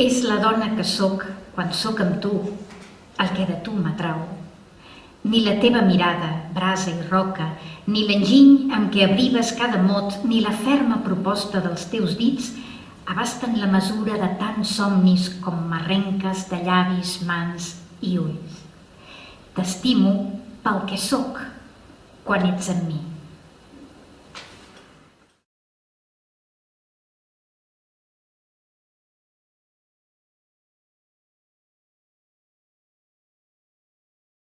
És la dona que sóc quan sóc amb tu, el que de tu m'atrau. Ni la teva mirada, brasa i roca, ni l'enginy amb què abrives cada mot, ni la ferma proposta dels teus dits abasten la mesura de tants somnis com m'arrenques de llavis, mans i ulls. T'estimo pel que sóc quan ets amb mi.